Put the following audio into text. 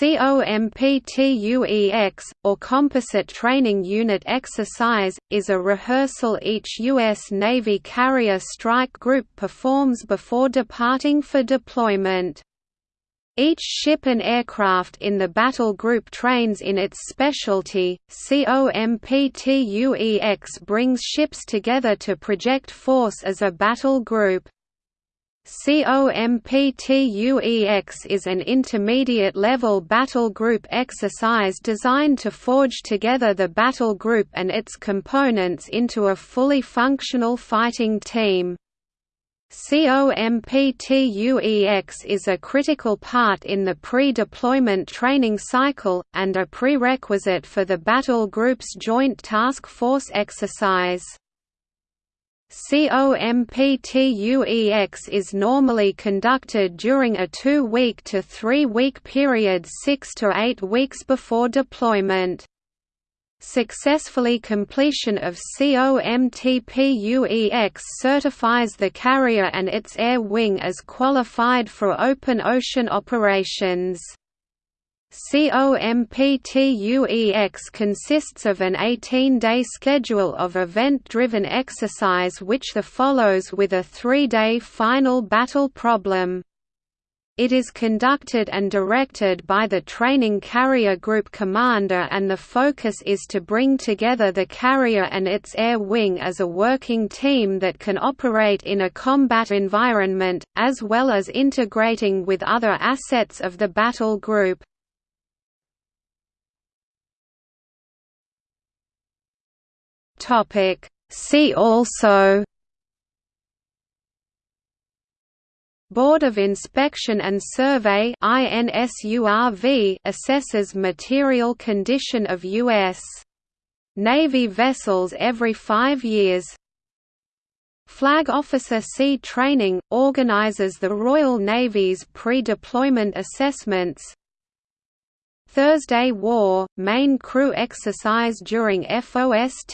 COMPTUEX, or Composite Training Unit Exercise, is a rehearsal each U.S. Navy carrier strike group performs before departing for deployment. Each ship and aircraft in the battle group trains in its specialty. COMPTUEX brings ships together to project force as a battle group. COMPTUEX is an intermediate-level battle group exercise designed to forge together the battle group and its components into a fully functional fighting team. COMPTUEX is a critical part in the pre-deployment training cycle, and a prerequisite for the battle group's Joint Task Force exercise. COMPTUEX is normally conducted during a two-week to three-week period six to eight weeks before deployment. Successfully completion of COMPTUEX certifies the carrier and its air wing as qualified for open ocean operations. COMPTUEX consists of an 18-day schedule of event-driven exercise which the follows with a three-day final battle problem. It is conducted and directed by the Training Carrier Group Commander and the focus is to bring together the carrier and its air wing as a working team that can operate in a combat environment, as well as integrating with other assets of the battle group. Topic See also Board of Inspection and Survey INSURV assesses material condition of U.S. Navy vessels every five years. Flag Officer Sea Training – organizes the Royal Navy's pre-deployment assessments Thursday War – main crew exercise during FOST